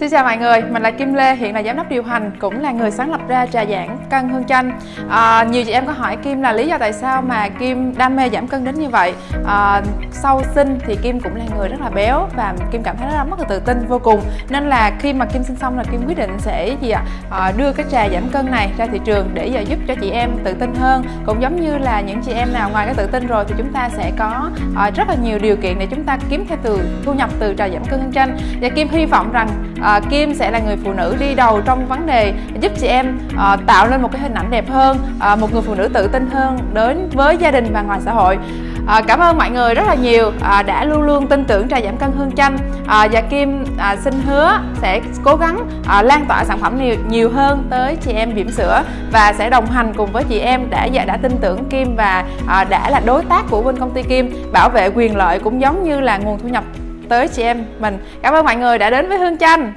Xin chào mọi người, mình là Kim Lê, hiện là giám đốc điều hành, cũng là người sáng lập ra trà giảng cân hương chanh. À, nhiều chị em có hỏi Kim là lý do tại sao mà Kim đam mê giảm cân đến như vậy. À, sau sinh thì Kim cũng là người rất là béo và Kim cảm thấy rất là mất tự tin vô cùng. Nên là khi mà Kim sinh xong là Kim quyết định sẽ gì ạ? À, đưa cái trà giảm cân này ra thị trường để giờ giúp cho chị em tự tin hơn. Cũng giống như là những chị em nào ngoài cái tự tin rồi thì chúng ta sẽ có à, rất là nhiều điều kiện để chúng ta kiếm thêm từ thu nhập từ trà giảm cân hương chanh. Và Kim hy vọng rằng à, à, Kim sẽ là người phụ nữ đi đầu trong vấn đề giúp chị em à, tạo lên một cái hình ảnh đẹp hơn à, một người phụ nữ tự tin hơn đến với gia đình và ngoài xã hội. À, cảm ơn mọi người rất là nhiều à, đã luôn luôn tin tưởng trà giảm cân hương chanh. À, và Kim à, xin hứa sẽ cố gắng à, lan tỏa sản phẩm nhiều nhiều hơn tới chị em bỉm sữa và sẽ đồng hành cùng với chị em đã đã tin tưởng Kim và à, đã là đối tác của bên công ty Kim bảo vệ quyền lợi cũng giống như là nguồn thu nhập tới chị em mình. Cảm ơn mọi người đã đến với Hương Chanh.